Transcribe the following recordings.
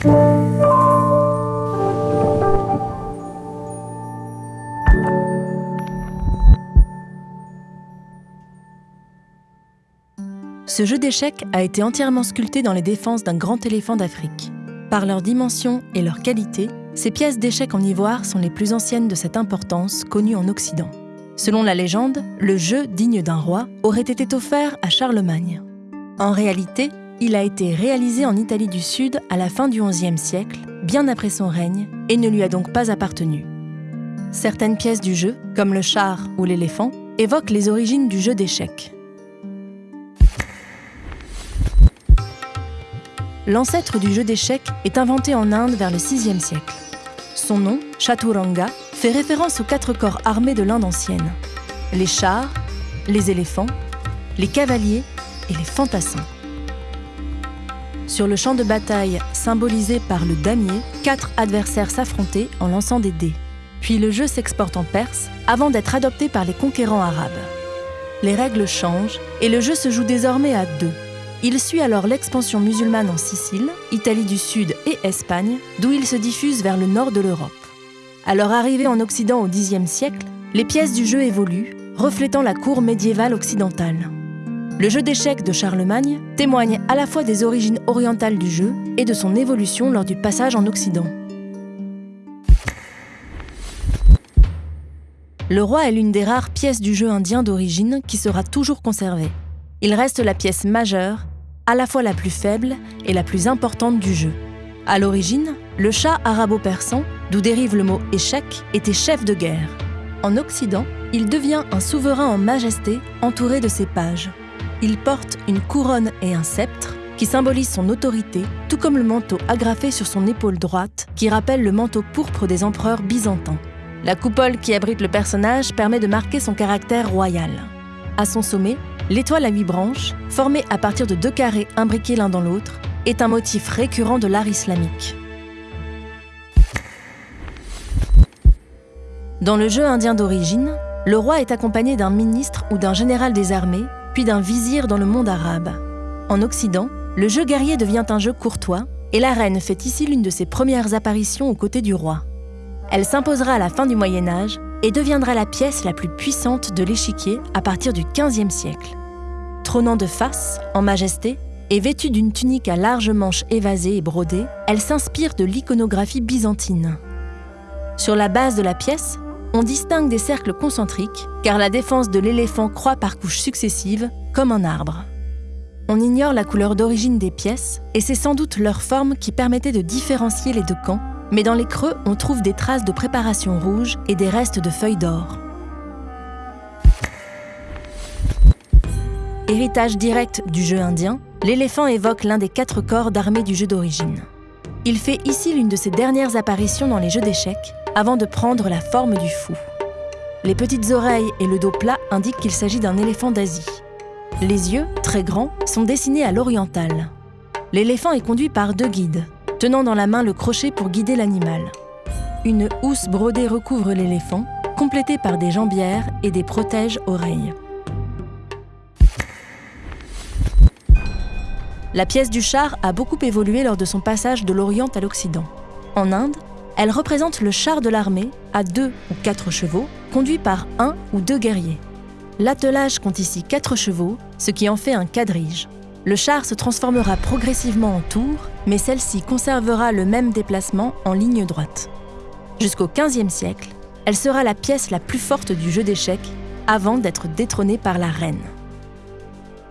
Ce jeu d'échecs a été entièrement sculpté dans les défenses d'un grand éléphant d'Afrique. Par leur dimension et leur qualité, ces pièces d'échecs en ivoire sont les plus anciennes de cette importance connues en Occident. Selon la légende, le jeu digne d'un roi aurait été offert à Charlemagne. En réalité, il a été réalisé en Italie du Sud à la fin du XIe siècle, bien après son règne, et ne lui a donc pas appartenu. Certaines pièces du jeu, comme le char ou l'éléphant, évoquent les origines du jeu d'échecs. L'ancêtre du jeu d'échecs est inventé en Inde vers le VIe siècle. Son nom, Chaturanga, fait référence aux quatre corps armés de l'Inde ancienne. Les chars, les éléphants, les cavaliers et les fantassins. Sur le champ de bataille, symbolisé par le damier, quatre adversaires s'affrontaient en lançant des dés. Puis le jeu s'exporte en Perse avant d'être adopté par les conquérants arabes. Les règles changent et le jeu se joue désormais à deux. Il suit alors l'expansion musulmane en Sicile, Italie du Sud et Espagne, d'où il se diffuse vers le nord de l'Europe. À leur arrivée en Occident au Xe siècle, les pièces du jeu évoluent, reflétant la cour médiévale occidentale. Le jeu d'échecs de Charlemagne témoigne à la fois des origines orientales du jeu et de son évolution lors du passage en Occident. Le roi est l'une des rares pièces du jeu indien d'origine qui sera toujours conservée. Il reste la pièce majeure à la fois la plus faible et la plus importante du jeu. À l'origine, le chat arabo-persan, d'où dérive le mot échec, était chef de guerre. En Occident, il devient un souverain en majesté entouré de ses pages. Il porte une couronne et un sceptre qui symbolisent son autorité, tout comme le manteau agrafé sur son épaule droite qui rappelle le manteau pourpre des empereurs byzantins. La coupole qui abrite le personnage permet de marquer son caractère royal. À son sommet, L'étoile à huit branches, formée à partir de deux carrés imbriqués l'un dans l'autre, est un motif récurrent de l'art islamique. Dans le jeu indien d'origine, le roi est accompagné d'un ministre ou d'un général des armées, puis d'un vizir dans le monde arabe. En Occident, le jeu guerrier devient un jeu courtois, et la reine fait ici l'une de ses premières apparitions aux côtés du roi. Elle s'imposera à la fin du Moyen Âge et deviendra la pièce la plus puissante de l'échiquier à partir du XVe siècle. Trônant de face, en majesté, et vêtue d'une tunique à larges manches évasées et brodées, elle s'inspire de l'iconographie byzantine. Sur la base de la pièce, on distingue des cercles concentriques, car la défense de l'éléphant croît par couches successives, comme un arbre. On ignore la couleur d'origine des pièces, et c'est sans doute leur forme qui permettait de différencier les deux camps, mais dans les creux, on trouve des traces de préparation rouge et des restes de feuilles d'or. Héritage direct du jeu indien, l'éléphant évoque l'un des quatre corps d'armée du jeu d'origine. Il fait ici l'une de ses dernières apparitions dans les jeux d'échecs, avant de prendre la forme du fou. Les petites oreilles et le dos plat indiquent qu'il s'agit d'un éléphant d'Asie. Les yeux, très grands, sont dessinés à l'oriental. L'éléphant est conduit par deux guides, tenant dans la main le crochet pour guider l'animal. Une housse brodée recouvre l'éléphant, complétée par des jambières et des protèges-oreilles. La pièce du char a beaucoup évolué lors de son passage de l'Orient à l'Occident. En Inde, elle représente le char de l'armée à deux ou quatre chevaux, conduit par un ou deux guerriers. L'attelage compte ici quatre chevaux, ce qui en fait un quadrige. Le char se transformera progressivement en tour, mais celle-ci conservera le même déplacement en ligne droite. Jusqu'au XVe siècle, elle sera la pièce la plus forte du jeu d'échecs avant d'être détrônée par la reine.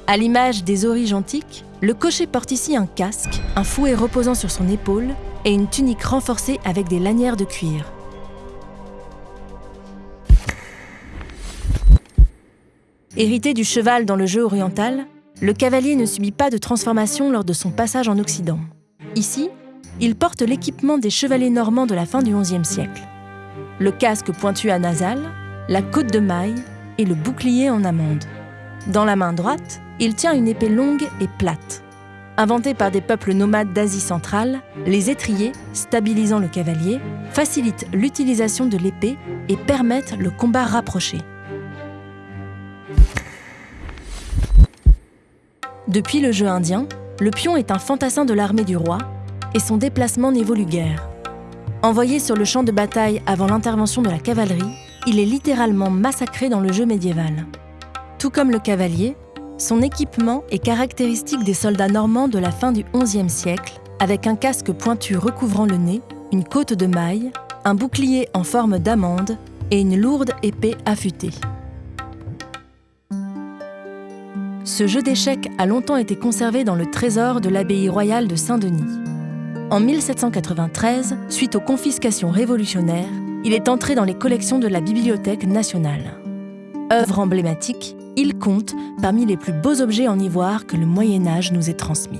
À l'image des origes antiques, le cocher porte ici un casque, un fouet reposant sur son épaule et une tunique renforcée avec des lanières de cuir. Hérité du cheval dans le jeu oriental, le cavalier ne subit pas de transformation lors de son passage en Occident. Ici, il porte l'équipement des chevaliers normands de la fin du XIe siècle. Le casque pointu à nasal, la côte de maille et le bouclier en amande. Dans la main droite, il tient une épée longue et plate. Inventés par des peuples nomades d'Asie centrale, les étriers, stabilisant le cavalier, facilitent l'utilisation de l'épée et permettent le combat rapproché. Depuis le jeu indien, le pion est un fantassin de l'armée du roi, et son déplacement n'évolue guère. Envoyé sur le champ de bataille avant l'intervention de la cavalerie, il est littéralement massacré dans le jeu médiéval. Tout comme le cavalier, son équipement est caractéristique des soldats normands de la fin du XIe siècle, avec un casque pointu recouvrant le nez, une côte de maille, un bouclier en forme d'amande et une lourde épée affûtée. Ce jeu d'échecs a longtemps été conservé dans le trésor de l'abbaye royale de Saint-Denis. En 1793, suite aux confiscations révolutionnaires, il est entré dans les collections de la Bibliothèque nationale. Œuvre emblématique, il compte parmi les plus beaux objets en ivoire que le Moyen Âge nous ait transmis.